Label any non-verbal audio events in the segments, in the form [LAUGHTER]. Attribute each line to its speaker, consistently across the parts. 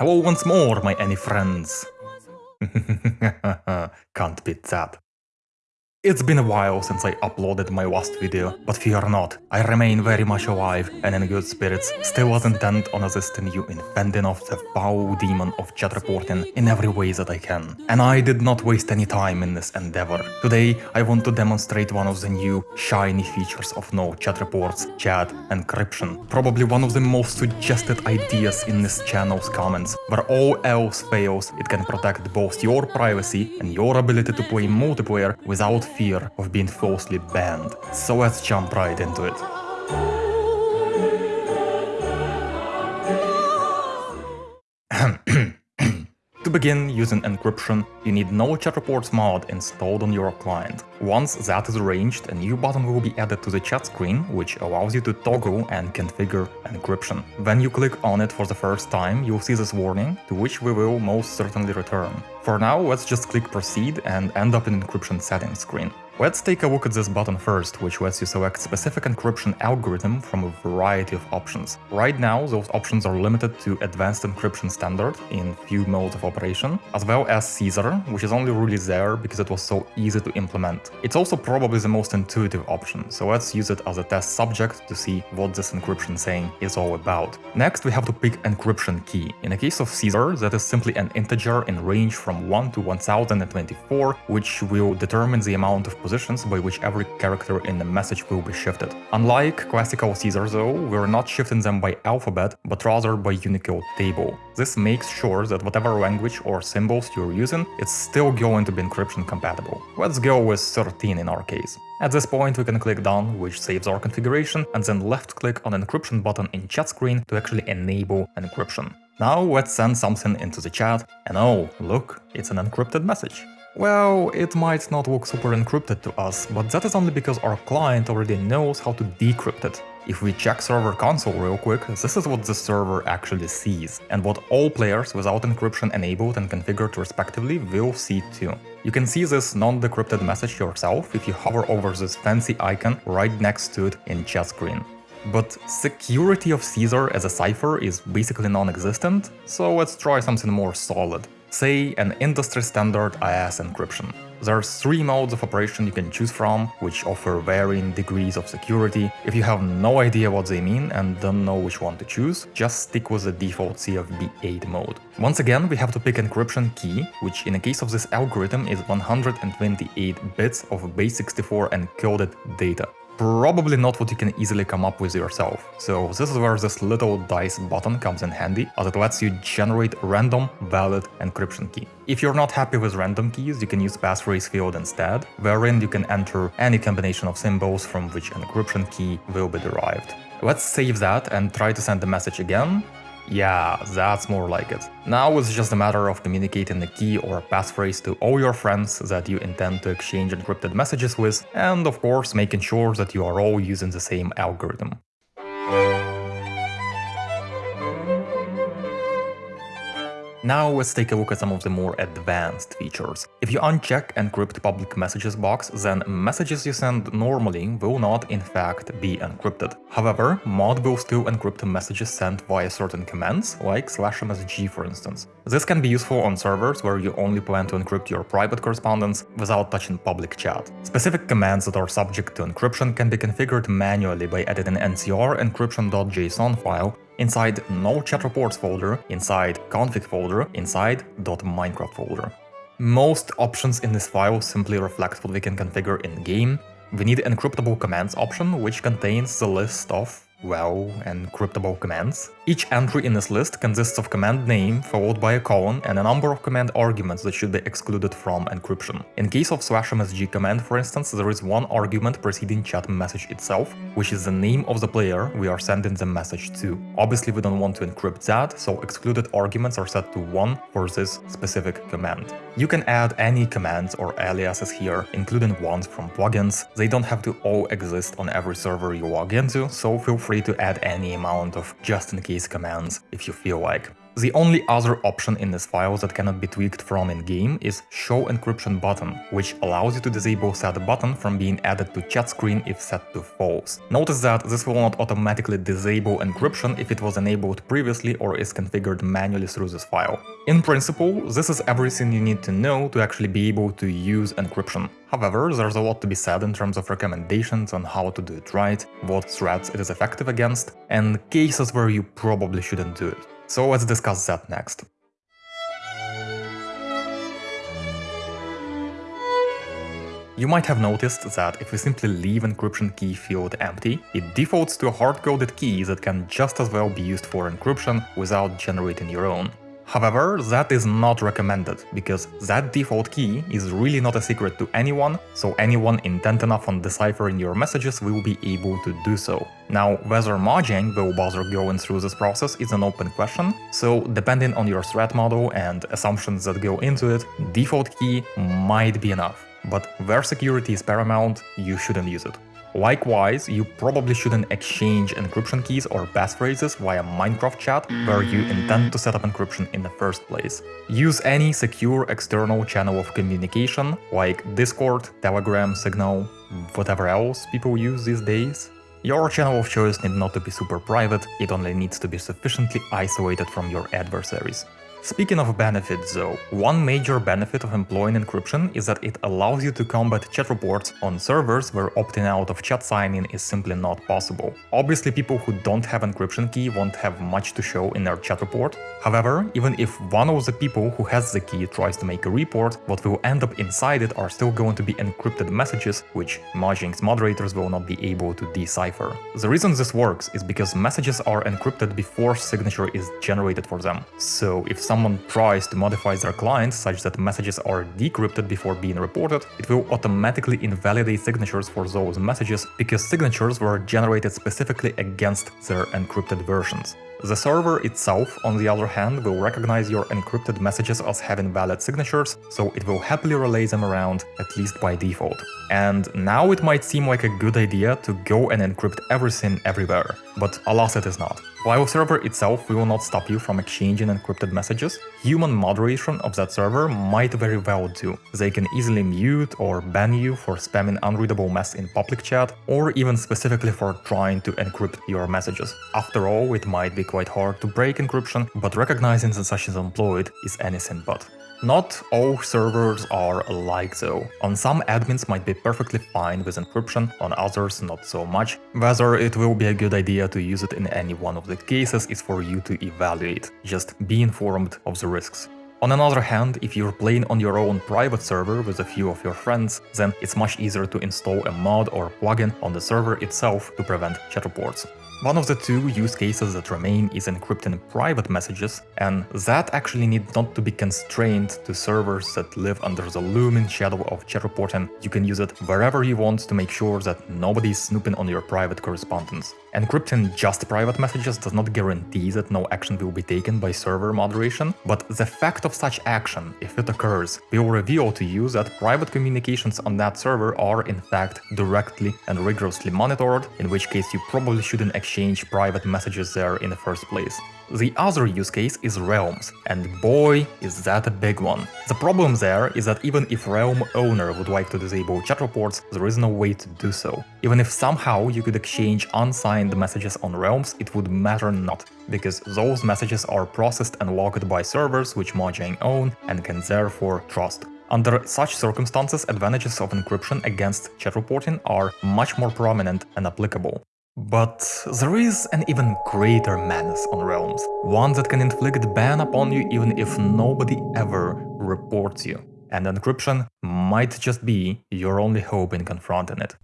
Speaker 1: Hello once more, my any friends. [LAUGHS] Can't beat that. It's been a while since I uploaded my last video, but fear not, I remain very much alive and in good spirits, still as intent on assisting you in fending off the foul demon of chat reporting in every way that I can. And I did not waste any time in this endeavor. Today, I want to demonstrate one of the new, shiny features of no chat reports, chat encryption. Probably one of the most suggested ideas in this channel's comments, where all else fails, it can protect both your privacy and your ability to play multiplayer without fear of being falsely banned. So let's jump right into it. To begin using encryption, you need no chat reports mod installed on your client. Once that is arranged, a new button will be added to the chat screen, which allows you to toggle and configure encryption. When you click on it for the first time, you'll see this warning, to which we will most certainly return. For now, let's just click proceed and end up in encryption settings screen. Let's take a look at this button first, which lets you select specific encryption algorithm from a variety of options. Right now, those options are limited to Advanced Encryption Standard in few modes of operation, as well as Caesar, which is only really there because it was so easy to implement. It's also probably the most intuitive option, so let's use it as a test subject to see what this encryption saying is all about. Next, we have to pick encryption key. In the case of Caesar, that is simply an integer in range from 1 to 1024, which will determine the amount of positions by which every character in the message will be shifted. Unlike classical Caesar though, we're not shifting them by alphabet, but rather by Unicode table. This makes sure that whatever language or symbols you're using, it's still going to be encryption compatible. Let's go with 13 in our case. At this point we can click done, which saves our configuration, and then left click on encryption button in chat screen to actually enable encryption. Now let's send something into the chat, and oh, look, it's an encrypted message. Well, it might not look super encrypted to us, but that is only because our client already knows how to decrypt it. If we check server console real quick, this is what the server actually sees, and what all players without encryption enabled and configured respectively will see too. You can see this non-decrypted message yourself if you hover over this fancy icon right next to it in chat screen. But security of Caesar as a cipher is basically non-existent, so let's try something more solid say an industry standard AES encryption. There's three modes of operation you can choose from, which offer varying degrees of security. If you have no idea what they mean and don't know which one to choose, just stick with the default CFB8 mode. Once again, we have to pick encryption key, which in the case of this algorithm is 128 bits of base64 encoded data probably not what you can easily come up with yourself. So this is where this little dice button comes in handy, as it lets you generate random valid encryption key. If you're not happy with random keys, you can use passphrase field instead, wherein you can enter any combination of symbols from which an encryption key will be derived. Let's save that and try to send the message again, yeah, that's more like it. Now it's just a matter of communicating the key or passphrase to all your friends that you intend to exchange encrypted messages with, and of course making sure that you are all using the same algorithm. Now let's take a look at some of the more advanced features. If you uncheck Encrypt Public Messages box, then messages you send normally will not in fact be encrypted. However, mod will still encrypt messages sent via certain commands, like slash msg for instance. This can be useful on servers where you only plan to encrypt your private correspondence without touching public chat. Specific commands that are subject to encryption can be configured manually by editing ncr encryption.json file inside no chat reports folder, inside config folder, inside .minecraft folder. Most options in this file simply reflect what we can configure in-game. We need encryptable commands option, which contains the list of well, encryptable commands. Each entry in this list consists of command name followed by a colon and a number of command arguments that should be excluded from encryption. In case of slash msg command for instance, there is one argument preceding chat message itself, which is the name of the player we are sending the message to. Obviously we don't want to encrypt that, so excluded arguments are set to 1 for this specific command. You can add any commands or aliases here, including ones from plugins. They don't have to all exist on every server you log into, so feel free free to add any amount of just-in-case commands if you feel like. The only other option in this file that cannot be tweaked from in-game is show encryption button, which allows you to disable set button from being added to chat screen if set to false. Notice that this will not automatically disable encryption if it was enabled previously or is configured manually through this file. In principle, this is everything you need to know to actually be able to use encryption. However, there's a lot to be said in terms of recommendations on how to do it right, what threats it is effective against, and cases where you probably shouldn't do it. So let's discuss that next. You might have noticed that if we simply leave encryption key field empty, it defaults to a hard-coded key that can just as well be used for encryption without generating your own. However, that is not recommended, because that default key is really not a secret to anyone, so anyone intent enough on deciphering your messages will be able to do so. Now, whether Mojang will bother going through this process is an open question, so depending on your threat model and assumptions that go into it, default key might be enough. But where security is paramount, you shouldn't use it. Likewise, you probably shouldn't exchange encryption keys or passphrases via Minecraft chat where you intend to set up encryption in the first place. Use any secure external channel of communication like Discord, Telegram, Signal, whatever else people use these days. Your channel of choice need not to be super private, it only needs to be sufficiently isolated from your adversaries. Speaking of benefits though, one major benefit of employing encryption is that it allows you to combat chat reports on servers where opting out of chat signing is simply not possible. Obviously people who don't have encryption key won't have much to show in their chat report. However, even if one of the people who has the key tries to make a report, what will end up inside it are still going to be encrypted messages, which Mojang's moderators will not be able to decipher. The reason this works is because messages are encrypted before signature is generated for them. So if someone tries to modify their client such that messages are decrypted before being reported, it will automatically invalidate signatures for those messages because signatures were generated specifically against their encrypted versions. The server itself, on the other hand, will recognize your encrypted messages as having valid signatures, so it will happily relay them around, at least by default. And now it might seem like a good idea to go and encrypt everything everywhere, but alas it is not. While server itself will not stop you from exchanging encrypted messages, human moderation of that server might very well do. They can easily mute or ban you for spamming unreadable mess in public chat, or even specifically for trying to encrypt your messages. After all, it might be quite hard to break encryption, but recognizing that such is employed is anything but. Not all servers are alike though. On some admins might be perfectly fine with encryption, on others not so much. Whether it will be a good idea to use it in any one of the cases is for you to evaluate, just be informed of the risks. On another hand, if you're playing on your own private server with a few of your friends, then it's much easier to install a mod or plugin on the server itself to prevent chat reports. One of the two use cases that remain is encrypting private messages, and that actually needs not to be constrained to servers that live under the looming shadow of chat reporting. You can use it wherever you want to make sure that nobody is snooping on your private correspondence. Encrypting just private messages does not guarantee that no action will be taken by server moderation, but the fact of such action, if it occurs, will reveal to you that private communications on that server are in fact directly and rigorously monitored, in which case you probably shouldn't exchange private messages there in the first place. The other use case is Realms, and boy is that a big one. The problem there is that even if Realm owner would like to disable chat reports, there is no way to do so. Even if somehow you could exchange unsigned messages on Realms, it would matter not, because those messages are processed and logged by servers which Mojang own and can therefore trust. Under such circumstances, advantages of encryption against chat reporting are much more prominent and applicable. But there is an even greater menace on Realms, one that can inflict ban upon you even if nobody ever reports you. And encryption might just be your only hope in confronting it.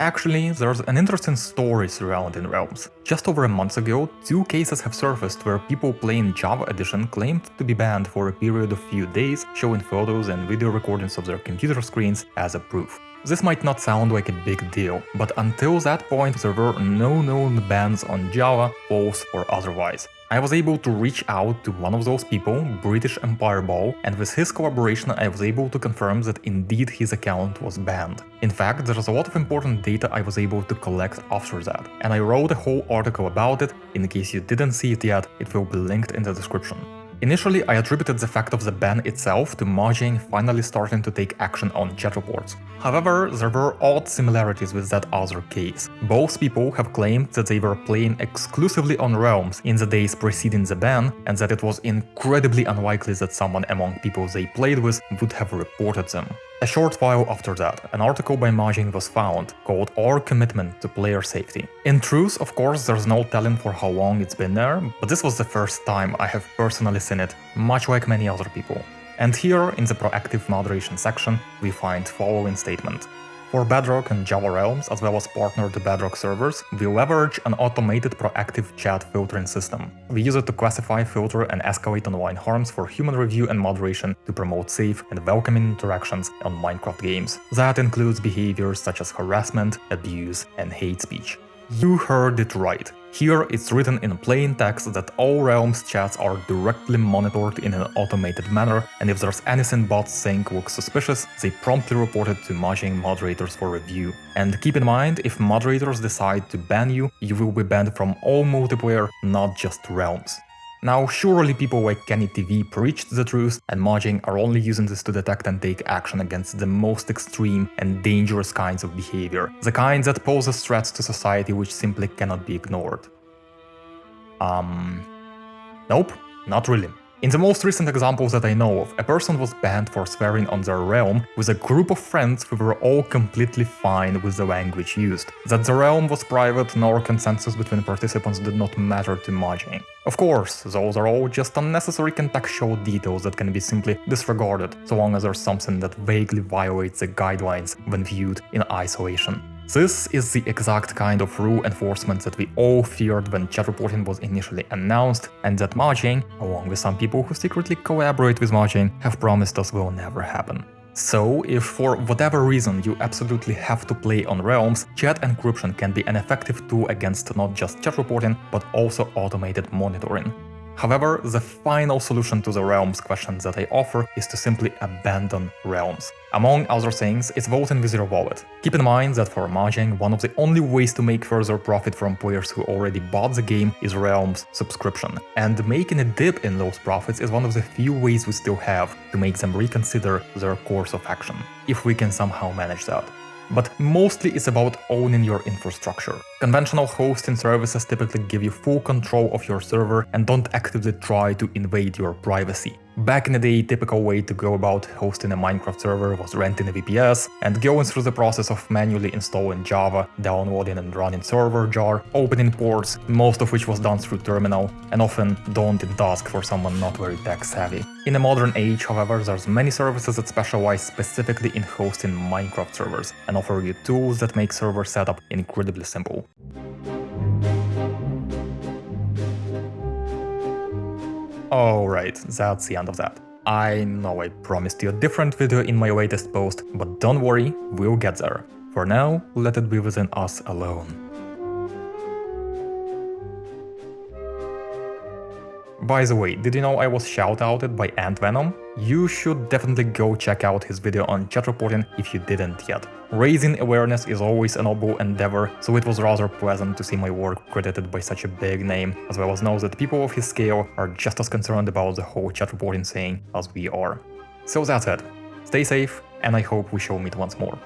Speaker 1: Actually, there's an interesting story surrounding Realms. Just over a month ago, two cases have surfaced where people playing Java Edition claimed to be banned for a period of few days, showing photos and video recordings of their computer screens as a proof. This might not sound like a big deal, but until that point there were no known bans on Java, false or otherwise. I was able to reach out to one of those people, British Empire Ball, and with his collaboration I was able to confirm that indeed his account was banned. In fact, there's a lot of important data I was able to collect after that, and I wrote a whole article about it, in case you didn't see it yet, it will be linked in the description. Initially, I attributed the fact of the ban itself to Mojang finally starting to take action on chat reports. However, there were odd similarities with that other case. Both people have claimed that they were playing exclusively on Realms in the days preceding the ban, and that it was incredibly unlikely that someone among people they played with would have reported them. A short while after that, an article by Mojang was found, called Our Commitment to Player Safety. In truth, of course, there's no telling for how long it's been there, but this was the first time I have personally seen it, much like many other people. And here, in the proactive moderation section, we find following statement. For Bedrock and Java Realms, as well as partner to Bedrock servers, we leverage an automated proactive chat filtering system. We use it to classify, filter and escalate online harms for human review and moderation to promote safe and welcoming interactions on Minecraft games. That includes behaviors such as harassment, abuse and hate speech. You heard it right. Here it's written in plain text that all Realms chats are directly monitored in an automated manner, and if there's anything bots think looks suspicious, they promptly report it to Mojang moderators for review. And keep in mind, if moderators decide to ban you, you will be banned from all multiplayer, not just Realms. Now, surely people like Kenny TV preached the truth, and Mojang are only using this to detect and take action against the most extreme and dangerous kinds of behavior, the kinds that poses threats to society which simply cannot be ignored. Um... Nope, not really. In the most recent examples that I know of, a person was banned for swearing on their realm with a group of friends who were all completely fine with the language used. That the realm was private nor consensus between participants did not matter to Mojang. Of course, those are all just unnecessary contextual details that can be simply disregarded, so long as there's something that vaguely violates the guidelines when viewed in isolation. This is the exact kind of rule enforcement that we all feared when chat reporting was initially announced, and that Mojang, along with some people who secretly collaborate with Mojang, have promised us will never happen. So, if for whatever reason you absolutely have to play on Realms, chat encryption can be an effective tool against not just chat reporting, but also automated monitoring. However, the final solution to the Realms question that I offer is to simply abandon Realms. Among other things, it's voting with your wallet. Keep in mind that for Mojang, one of the only ways to make further profit from players who already bought the game is Realms subscription, and making a dip in those profits is one of the few ways we still have to make them reconsider their course of action, if we can somehow manage that but mostly it's about owning your infrastructure. Conventional hosting services typically give you full control of your server and don't actively try to invade your privacy. Back in the day, typical way to go about hosting a Minecraft server was renting a VPS and going through the process of manually installing Java, downloading and running server jar, opening ports, most of which was done through terminal, and often daunting task for someone not very tech savvy. In a modern age, however, there's many services that specialize specifically in hosting Minecraft servers and offer you tools that make server setup incredibly simple. Oh, Alright, that's the end of that. I know I promised you a different video in my latest post, but don't worry, we'll get there. For now, let it be within us alone. By the way, did you know I was shoutouted by AntVenom? You should definitely go check out his video on chat reporting if you didn't yet. Raising awareness is always a noble endeavor, so it was rather pleasant to see my work credited by such a big name, as well as know that people of his scale are just as concerned about the whole chat reporting thing as we are. So that's it. Stay safe, and I hope we shall meet once more.